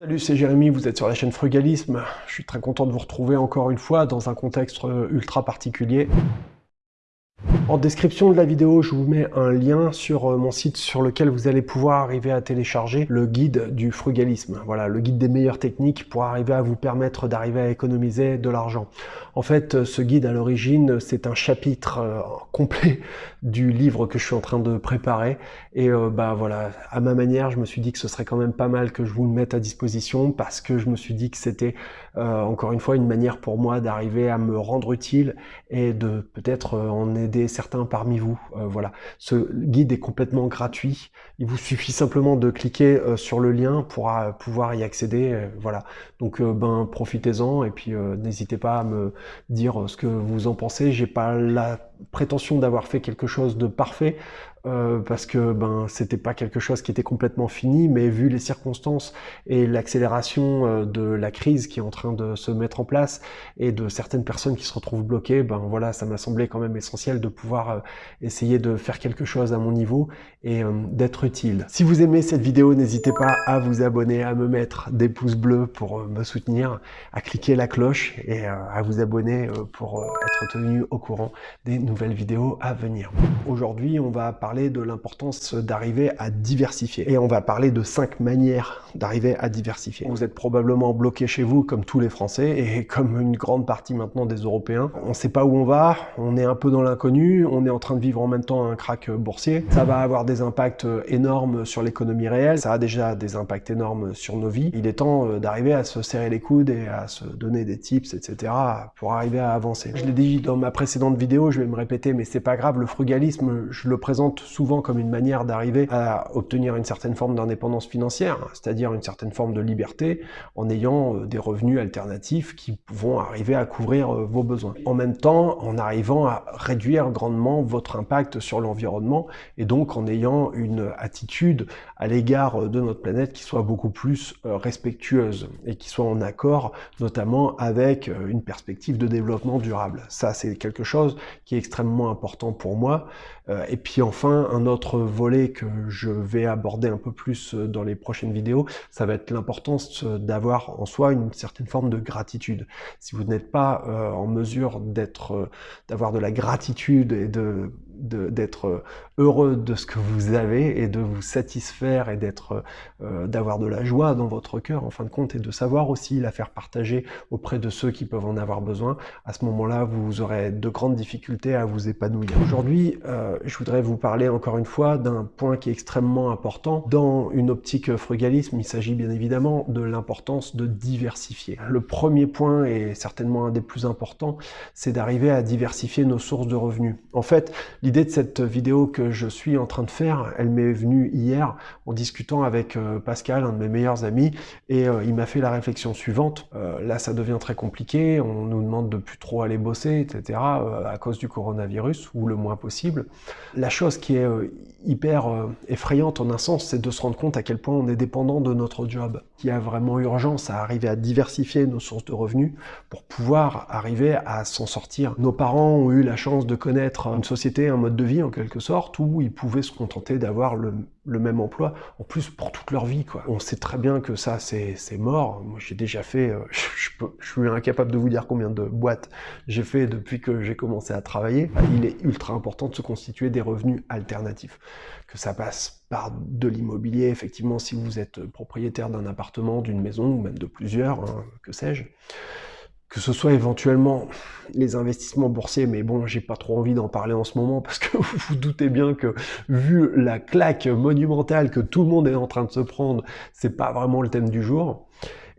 Salut, c'est Jérémy, vous êtes sur la chaîne Frugalisme. Je suis très content de vous retrouver encore une fois dans un contexte ultra particulier. En description de la vidéo, je vous mets un lien sur euh, mon site sur lequel vous allez pouvoir arriver à télécharger le guide du frugalisme. Voilà, le guide des meilleures techniques pour arriver à vous permettre d'arriver à économiser de l'argent. En fait, euh, ce guide à l'origine, c'est un chapitre euh, complet du livre que je suis en train de préparer. Et bah voilà, à ma manière, je me suis dit que ce serait quand même pas mal que je vous le mette à disposition parce que je me suis dit que c'était encore une fois une manière pour moi d'arriver à me rendre utile et de peut-être en aider certains parmi vous. Euh, voilà, ce guide est complètement gratuit. Il vous suffit simplement de cliquer euh, sur le lien pour euh, pouvoir y accéder. voilà, donc ben profitez-en et puis n'hésitez pas à me dire ce que vous en pensez. J'ai pas la prétention d'avoir fait quelque chose de parfait. Euh, parce que ben c'était pas quelque chose qui était complètement fini, mais vu les circonstances et l'accélération euh, de la crise qui est en train de se mettre en place et de certaines personnes qui se retrouvent bloquées, ben voilà, ça m'a semblé quand même essentiel de pouvoir euh, essayer de faire quelque chose à mon niveau et d'être utile. Si vous aimez cette vidéo, n'hésitez pas à vous abonner, à me mettre des pouces bleus pour me soutenir, à cliquer la cloche et à vous abonner pour être tenu au courant des vidéos à venir. Aujourd'hui, on va parler de l'importance d'arriver à diversifier. Et on va parler de cinq manières d'arriver à diversifier. Vous êtes probablement bloqué chez vous comme tous les Français et comme une grande partie maintenant des Européens. On ne sait pas où on va, on est un peu dans l'inconnu, on est en train de vivre en même temps un crack boursier. Ça va avoir des impacts énormes sur l'économie réelle, ça a déjà des impacts énormes sur nos vies. Il est temps euh, d'arriver à se serrer les coudes et à se donner des tips, etc. pour arriver à avancer. Je l'ai dit dans ma précédente vidéo, je vais me répéter, mais c'est pas grave, le frugalisme, je le présente souvent comme une manière d'arriver à obtenir une certaine forme d'indépendance financière, c'est-à-dire une certaine forme de liberté en ayant euh, des revenus alternatifs qui vont arriver à couvrir euh, vos besoins. En même temps, en arrivant à réduire grandement votre impact sur l'environnement et donc en ayant une attitude à l'égard euh, de notre planète qui soit beaucoup plus respectueuse et qui soit en accord notamment avec une perspective de développement durable. Ça, c'est quelque chose qui est extrêmement important pour moi. Et puis enfin, un autre volet que je vais aborder un peu plus euh, dans les prochaines vidéos, ça va être l'importance euh, d'avoir en soi une certaine forme de gratitude. Si vous n'êtes pas euh, en mesure d'être, d'avoir de la gratitude et de d'être euh, heureux de ce que vous avez et de vous satisfaire et d'être euh, d'avoir de la joie dans votre cœur en fin de compte et de savoir aussi la faire partager auprès de ceux qui peuvent en avoir besoin. À ce moment-là, vous aurez de grandes difficultés à vous épanouir. Aujourd'hui, euh, je voudrais vous parler encore une fois d'un point qui est extrêmement important. Dans une optique frugalisme, il s'agit bien évidemment de l'importance de diversifier. Le premier point, et certainement un des plus importants, c'est d'arriver à diversifier nos sources de revenus. En fait, L'idée de cette vidéo que je suis en train de faire, elle m'est venue hier en discutant avec euh, Pascal, un de mes meilleurs amis, et euh, il m'a fait la réflexion suivante. Euh, là, ça devient très compliqué, on nous demande de plus trop aller bosser, etc., à cause du coronavirus, ou le moins possible. La chose qui est hyper effrayante en un sens, c'est de se rendre compte à quel point on est dépendant de notre job. Il y a vraiment urgence à arriver à diversifier nos sources de revenus pour pouvoir arriver à s'en sortir. Nos parents ont eu la chance de connaître une société, mode de vie en quelque sorte, où ils pouvaient se contenter d'avoir le, même emploi, en plus pour toute leur vie. Quoi. On sait très bien que ça, c'est mort. Moi, j'ai déjà fait, euh, je, suis incapable de vous dire combien de boîtes j'ai fait depuis que j'ai commencé à travailler. Il est ultra important de se constituer des revenus alternatifs. Que ça passe par de l'immobilier, effectivement, si vous êtes propriétaire d'un appartement, d'une maison, ou même de plusieurs, hein, que sais-je que ce soit éventuellement les investissements boursiers, mais bon, j'ai pas trop envie d'en parler en ce moment parce que vous vous doutez bien que vu la claque monumentale que tout le monde est en train de se prendre, c'est pas vraiment le thème du jour.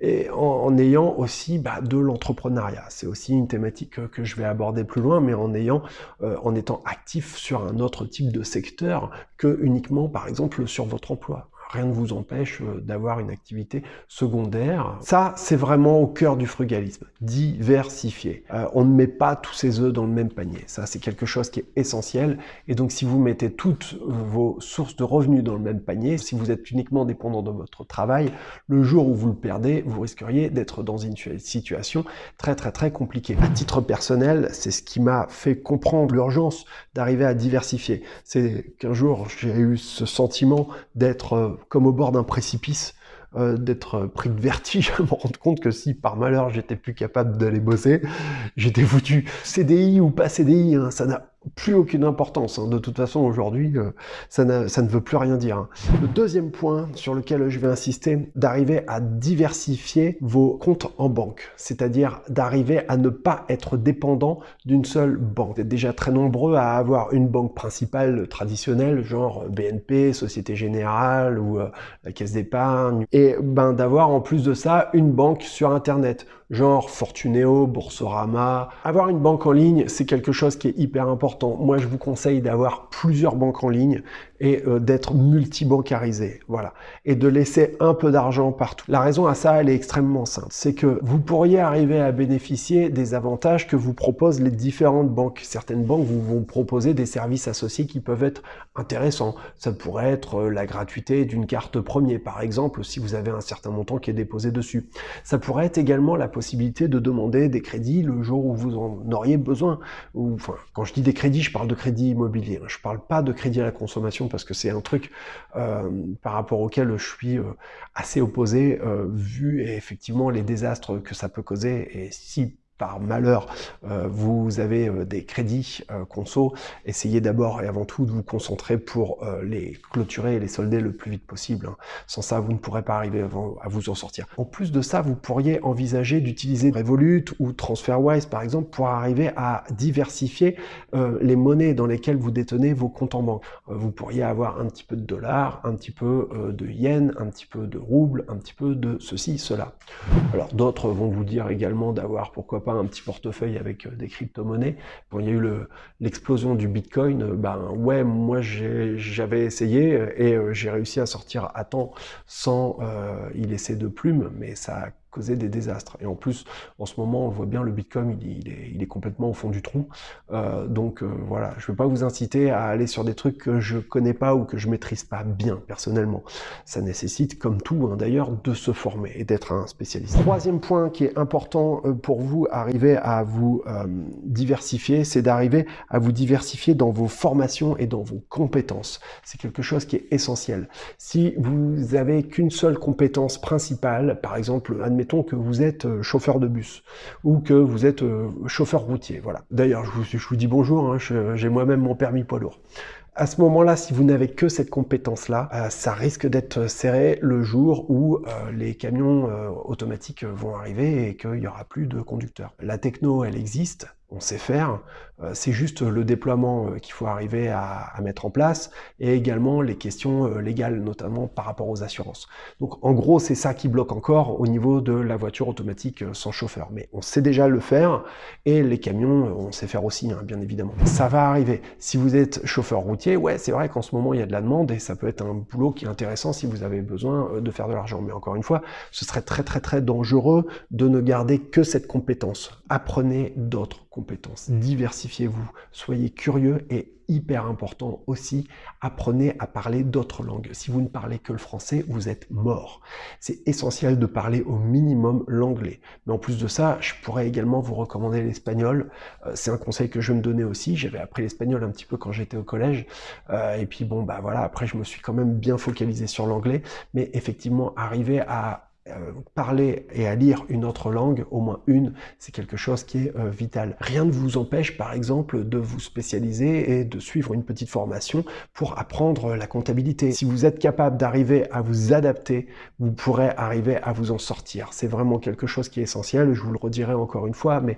Et en, ayant aussi bah, de l'entrepreneuriat, c'est aussi une thématique que je vais aborder plus loin, mais en ayant, euh, en étant actif sur un autre type de secteur que uniquement, par exemple, sur votre emploi rien ne vous empêche euh, d'avoir une activité secondaire. Ça, c'est vraiment au cœur du frugalisme, diversifier. Euh, on ne met pas tous ses œufs dans le même panier. Ça, c'est quelque chose qui est essentiel. Et donc, si vous mettez toutes vos sources de revenus dans le même panier, si vous êtes uniquement dépendant de votre travail, le jour où vous le perdez, vous risqueriez d'être dans une situation très, très, très compliquée. À titre personnel, c'est ce qui m'a fait comprendre l'urgence d'arriver à diversifier. C'est qu'un jour, j'ai eu ce sentiment d'être euh, comme au bord d'un précipice euh, d'être pris de vertige à me rendre compte que si par malheur j'étais plus capable d'aller bosser, j'étais foutu. CDI ou pas CDI, hein, ça n'a plus aucune importance. Hein. De toute façon, aujourd'hui, euh, ça, ne veut plus rien dire. Hein. Le deuxième point sur lequel je vais insister, d'arriver à diversifier vos comptes en banque, c'est-à-dire d'arriver à ne pas être dépendant d'une seule banque. Vous êtes déjà très nombreux à avoir une banque principale traditionnelle, genre BNP, Société Générale ou euh, la Caisse d'épargne, et ben d'avoir en plus de ça une banque sur Internet genre Fortuneo, Boursorama. Avoir une banque en ligne, c'est quelque chose qui est hyper important. Moi, je vous conseille d'avoir plusieurs banques en ligne et euh, d'être multibancarisé, voilà, et de laisser un peu d'argent partout. La raison à ça, elle est extrêmement simple, c'est que vous pourriez arriver à bénéficier des avantages que vous proposent les différentes banques. Certaines banques vous vont proposer des services associés qui peuvent être intéressants. Ça pourrait être euh, la gratuité d'une carte premier, par exemple, si vous avez un certain montant qui est déposé dessus. Ça pourrait être également la possibilité de demander des crédits le jour où vous en auriez besoin. Ou, enfin, quand je dis des crédits, je parle de crédit immobilier. Hein. Je parle pas de crédit à la consommation parce que c'est un truc euh, par rapport auquel je suis euh, assez opposé, euh, vu effectivement les désastres que ça peut causer. Et si par malheur, euh, vous avez euh, des crédits euh, conso, essayez d'abord et avant tout de vous concentrer pour les clôturer et les solder le plus vite possible. Hein. Sans ça, vous ne pourrez pas arriver à vous en sortir. En plus de ça, vous pourriez envisager d'utiliser Revolut ou TransferWise, par exemple, pour arriver à diversifier les monnaies dans lesquelles vous détenez vos comptes en banque. vous pourriez avoir un petit peu de dollars, un petit peu de yens, un petit peu de roubles, un petit peu de ceci, cela. Alors d'autres vont vous dire également d'avoir, pourquoi pas, un petit portefeuille avec euh, des crypto-monnaies. Quand il y a eu l'explosion du Bitcoin, euh, ben ouais, moi j'avais essayé euh, et j'ai réussi à sortir à temps sans y laisser de plumes, mais ça causer des désastres. Et en plus, en ce moment, on voit bien le Bitcoin, il est, il est, complètement au fond du trou. Euh, donc euh, voilà, je ne vais pas vous inciter à aller sur des trucs que je connais pas ou que je maîtrise pas bien personnellement. Ça nécessite, comme tout hein, d'ailleurs, de se former et d'être un spécialiste. Troisième point qui est important euh, pour vous, arriver à vous diversifier, c'est d'arriver à vous diversifier dans vos formations et dans vos compétences. C'est quelque chose qui est essentiel. Si vous avez qu'une seule compétence principale, par exemple, que vous êtes euh, chauffeur de bus ou que vous êtes euh, chauffeur routier. Voilà. D'ailleurs, je vous, dis bonjour, hein, j'ai moi-même mon permis poids lourd. À ce moment-là, si vous n'avez que cette compétence-là, euh, ça risque d'être serré le jour où les camions automatiques vont arriver et qu'il n'y aura plus de conducteurs. La techno, elle existe, on sait faire, c'est juste le déploiement euh, qu'il faut arriver à, mettre en place et également les questions euh, légales, notamment par rapport aux assurances. Donc en gros, c'est ça qui bloque encore au niveau de la voiture automatique sans chauffeur. Mais on sait déjà le faire et les camions, on sait faire aussi, hein, bien évidemment. Ça va arriver. Si vous êtes chauffeur routier, ouais, c'est vrai qu'en ce moment, il y a de la demande et ça peut être un boulot qui est intéressant si vous avez besoin de faire de l'argent. Mais encore une fois, ce serait très très très dangereux de ne garder que cette compétence. Apprenez d'autres compétences. Diversifiez-vous, soyez curieux et hyper important aussi, apprenez à parler d'autres langues. Si vous ne parlez que le français, vous êtes mort. C'est essentiel de parler au minimum l'anglais. Mais en plus de ça, je pourrais également vous recommander l'espagnol. Euh, c'est un conseil que je me donnais aussi. J'avais appris l'espagnol un petit peu quand j'étais au collège. Euh, et puis bon, bah voilà, après je me suis quand même bien focalisé sur l'anglais. Mais effectivement, arriver à euh, parler et à lire une autre langue, au moins une, c'est quelque chose qui est euh, vital. Rien ne vous empêche, par exemple, de vous spécialiser et de suivre une petite formation pour apprendre la comptabilité. Si vous êtes capable d'arriver à vous adapter, vous pourrez arriver à vous en sortir. C'est vraiment quelque chose qui est essentiel, je vous le redirai encore une fois, mais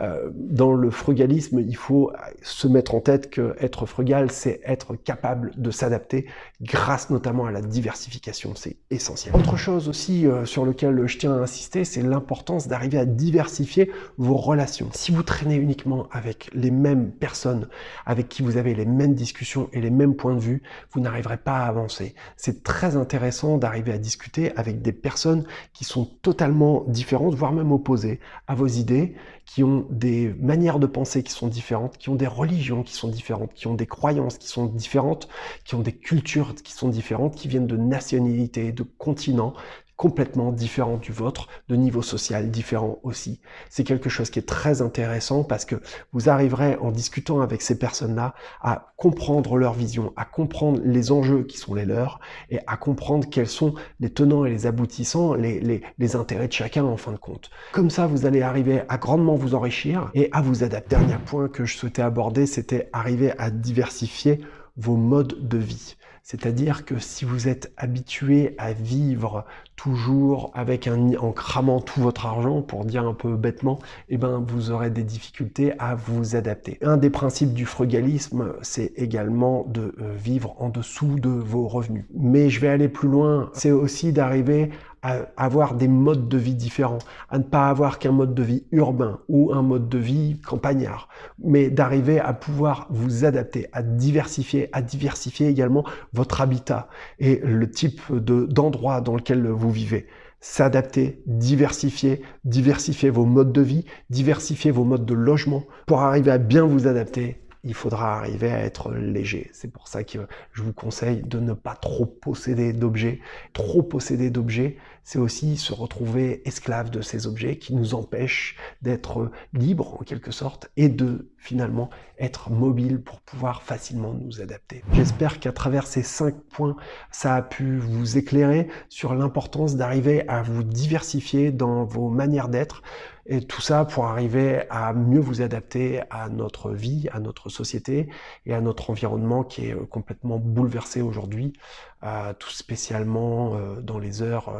euh, dans le frugalisme, il faut se mettre en tête que être frugal, c'est être capable de s'adapter grâce notamment à la diversification, c'est essentiel. Autre chose aussi sur lequel je tiens à insister, c'est l'importance d'arriver à diversifier vos relations. Si vous traînez uniquement avec les mêmes personnes, avec qui vous avez les mêmes discussions et les mêmes points de vue, vous n'arriverez pas à avancer. C'est très intéressant d'arriver à discuter avec des personnes qui sont totalement différentes, voire même opposées à vos idées, qui ont des manières de penser qui sont différentes, qui ont des religions qui sont différentes, qui ont des croyances qui sont différentes, qui ont des cultures qui sont différentes, qui viennent de nationalités, de continents. Complètement différent du vôtre, de niveau social différent aussi. C'est quelque chose qui est très intéressant parce que vous arriverez en discutant avec ces personnes-là à comprendre leur vision, à comprendre les enjeux qui sont les leurs et à comprendre quels sont les tenants et les aboutissants, les, les, les intérêts de chacun en fin de compte. Comme ça, vous allez arriver à grandement vous enrichir et à vous adapter. Dernier point que je souhaitais aborder, c'était arriver à diversifier vos modes de vie. C'est-à-dire que si vous êtes habitué à vivre toujours avec un en cramant tout votre argent, pour dire un peu bêtement, eh ben vous aurez des difficultés à vous adapter. Un des principes du frugalisme, c'est également de euh, vivre en dessous de vos revenus. Mais je vais aller plus loin, c'est aussi d'arriver à avoir des modes de vie différents, à ne pas avoir qu'un mode de vie urbain ou un mode de vie campagnard, mais d'arriver à pouvoir vous adapter, à diversifier, à diversifier également votre habitat et le type d'endroit dans lequel vous vivez. S'adapter, diversifier, diversifier vos modes de vie, diversifier vos modes de logement pour arriver à bien vous adapter il faudra arriver à être léger. C'est pour ça que je vous conseille de ne pas trop posséder d'objets. Trop posséder d'objets, c'est aussi se retrouver esclave de ces objets qui nous empêchent d'être libres en quelque sorte et de finalement être mobile pour pouvoir facilement nous adapter. J'espère qu'à travers ces cinq points, ça a pu vous éclairer sur l'importance d'arriver à vous diversifier dans vos manières d'être, et tout ça pour arriver à mieux vous adapter à notre vie, à notre société et à notre environnement qui est euh, complètement bouleversé aujourd'hui, euh, tout spécialement euh, dans les heures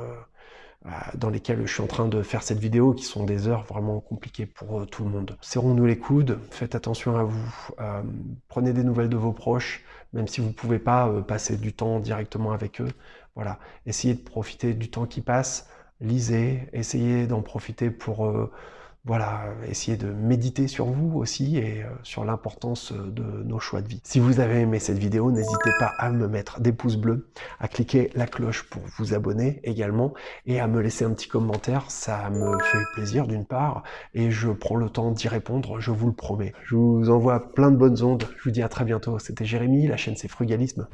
dans lesquelles je suis en train de faire cette vidéo, qui sont des heures vraiment compliquées pour tout le monde. Serrons-nous les coudes, faites attention à vous, prenez des nouvelles de vos proches, même si vous ne pouvez pas passer du temps directement avec eux. Voilà, essayez de profiter du temps qui passe, lisez, essayez d'en profiter pour euh, voilà, essayer de méditer sur vous aussi et euh, sur l'importance de nos choix de vie. Si vous avez aimé cette vidéo, n'hésitez pas à me mettre des pouces bleus, à cliquer la cloche pour vous abonner également et à me laisser un petit commentaire. Ça me fait plaisir d'une part et je prends le temps d'y répondre, je vous le promets. Je vous envoie plein de bonnes ondes. Je vous dis à très bientôt. C'était Jérémy, la chaîne c'est Frugalisme.